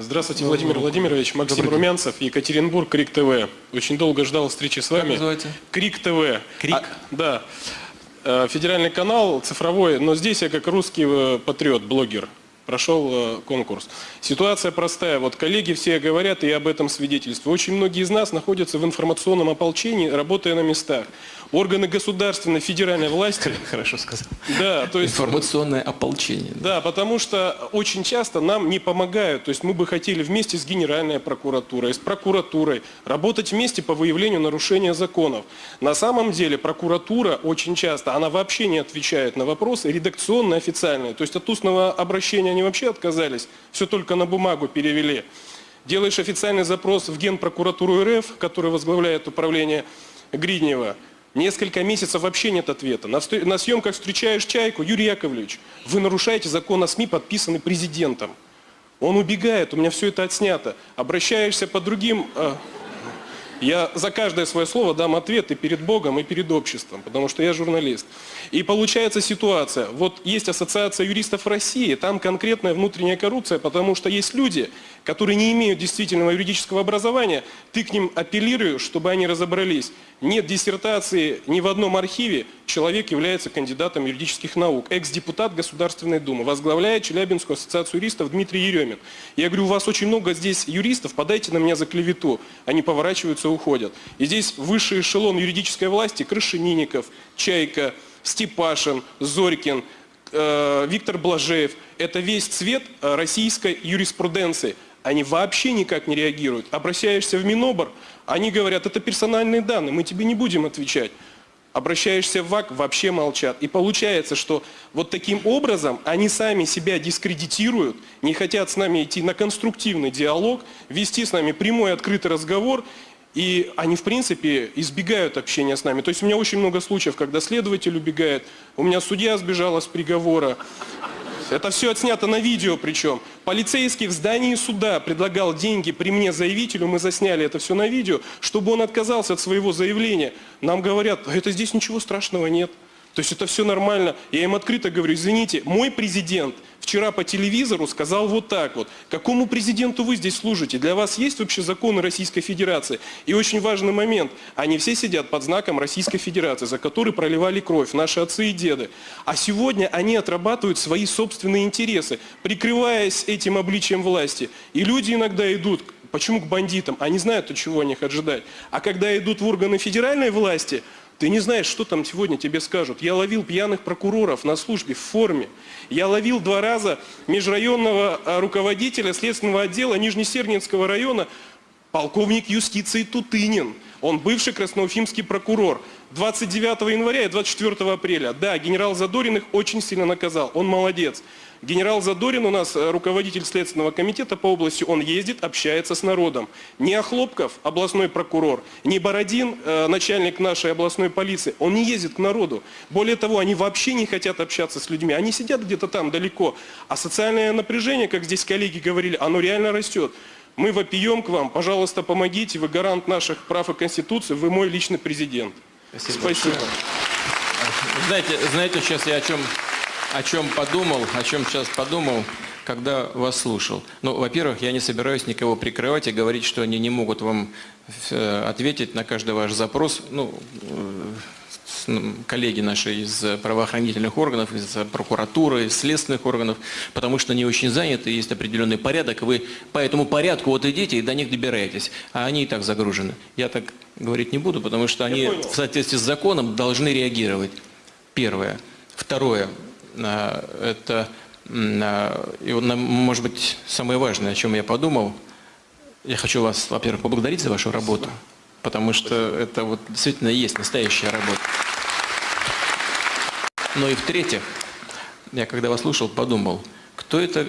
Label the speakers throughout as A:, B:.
A: Здравствуйте, Владимир Владимирович. Максим Румянцев, Екатеринбург, Крик ТВ. Очень долго ждал встречи с вами.
B: называется?
A: Крик ТВ.
B: Крик?
A: А, да. Э, Федеральный канал, цифровой, но здесь я как русский э, патриот, блогер. Прошел э, конкурс. Ситуация простая. Вот коллеги все говорят, и я об этом свидетельствую. Очень многие из нас находятся в информационном ополчении, работая на местах. Органы государственной, федеральной власти
B: Хорошо сказал.
A: да, то есть
B: Информационное ополчение.
A: да, потому что очень часто нам не помогают. То есть мы бы хотели вместе с Генеральной прокуратурой, с прокуратурой работать вместе по выявлению нарушения законов. На самом деле прокуратура очень часто, она вообще не отвечает на вопросы редакционные, официальные. То есть от устного обращения они вообще отказались, все только на бумагу перевели. Делаешь официальный запрос в Генпрокуратуру РФ, который возглавляет управление Гриднева, Несколько месяцев вообще нет ответа. На, съемках встречаешь Чайку, Юрий Яковлевич, вы нарушаете закон о СМИ, подписанный президентом. Он убегает, у меня все это отснято. Обращаешься по другим... э, я за каждое свое слово дам ответ и перед Богом, и перед обществом, потому что я журналист. И получается ситуация, вот есть Ассоциация юристов России, там конкретная внутренняя коррупция, потому что есть люди, которые не имеют действительного юридического образования, ты к ним апеллируешь, чтобы они разобрались. Нет диссертации ни в одном архиве, человек является кандидатом юридических наук, экс-депутат Государственной Думы, возглавляет Челябинскую ассоциацию юристов Дмитрий Еремин. Я говорю, у вас очень много здесь юристов, подайте на меня за клевету. Они поворачиваются и уходят. И здесь высший эшелон юридической власти, Крашенинников, Чайка, Степашин, Зорькин, э, Виктор Блажеев. Это весь цвет э, российской юриспруденции. Они вообще никак не реагируют. Обращаешься в Минобр, они говорят, это персональные данные, мы тебе не будем отвечать. Обращаешься в ВАК, вообще молчат. И получается, что вот таким образом они сами себя дискредитируют, не хотят с нами идти на конструктивный диалог, вести с нами прямой открытый разговор, и они, в принципе, избегают общения с нами. То есть у меня очень много случаев, когда следователь убегает, у меня судья сбежала с приговора, это все отснято на видео причем. Полицейский в здании суда предлагал деньги при мне заявителю, мы засняли это все на видео, чтобы он отказался от своего заявления. Нам говорят, «А это здесь ничего страшного нет. То есть это все нормально. Я им открыто говорю, извините, мой президент вчера по телевизору сказал вот так вот. Какому президенту вы здесь служите? Для вас есть вообще законы Российской Федерации? И очень важный момент. Они все сидят под знаком Российской Федерации, за который проливали кровь наши отцы и деды. А сегодня они отрабатывают свои собственные интересы, прикрываясь этим обличием власти. И люди иногда идут Почему к бандитам? Они знают, от чего от них ожидать. А когда идут в органы федеральной власти, ты не знаешь, что там сегодня тебе скажут. Я ловил пьяных прокуроров на службе в форме. Я ловил два раза межрайонного а, руководителя следственного отдела Нижнесернинского района, полковник юстиции Тутынин. Он бывший красноуфимский прокурор. 29 января и 24 апреля. Да, генерал Задорин их очень сильно наказал. Он молодец. Генерал Задорин у нас э, руководитель Следственного комитета по области, он ездит, общается с народом. Не Охлопков, областной прокурор, не Бородин, э, начальник нашей областной полиции, он не ездит к народу. Более того, они вообще не хотят общаться с людьми, они сидят где-то там далеко. А социальное напряжение, как здесь коллеги говорили, оно реально растет. Мы вопием к вам, пожалуйста, помогите, вы гарант наших прав и Конституции, вы мой личный президент. Спасибо.
B: Знаете, знаете, сейчас я о чем, о чем подумал, о чем сейчас подумал, когда вас слушал. Ну, во-первых, я не собираюсь никого прикрывать и говорить, что они не могут вам э, ответить на каждый ваш запрос. Ну, э, коллеги наши из правоохранительных органов, из прокуратуры, из следственных органов, потому что они очень заняты, есть определенный порядок, вы по этому порядку вот идите и до них добираетесь, а они и так загружены. Я так говорить не буду, потому что они в соответствии с законом должны реагировать. Первое. Второе. а, Это, а, и может быть, самое важное, о чем я подумал. Я хочу вас, во-первых, поблагодарить за вашу работу, потому что это вот действительно есть настоящая работа. Ну и в-третьих, я когда вас слушал, подумал, кто это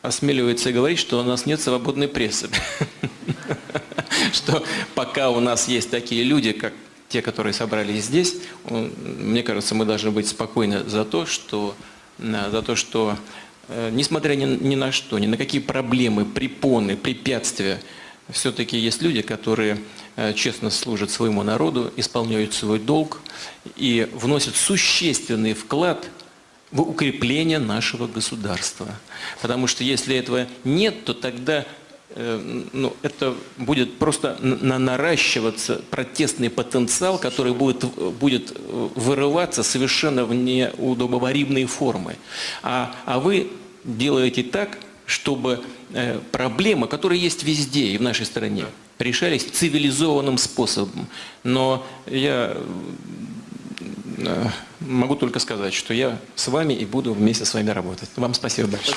B: осмеливается говорить, что у нас нет свободной прессы. Что пока у нас есть такие люди, как те, которые собрались здесь, мне кажется, мы должны быть спокойны за то, что, за то, что э, несмотря ни, ни на что, ни на какие проблемы, препоны, препятствия, все-таки есть люди, которые честно служат своему народу, исполняют свой долг и вносят существенный вклад в укрепление нашего государства. Потому что если этого нет, то тогда э, ну, это будет просто на- наращиваться протестный потенциал, который будет, будет э, вырываться совершенно в неудобоваримые формы. А, а вы делаете так, чтобы э, проблемы, которые есть везде и в нашей стране, решались цивилизованным способом. Но я э, могу только сказать, что я с вами и буду вместе с вами работать. Вам спасибо большое.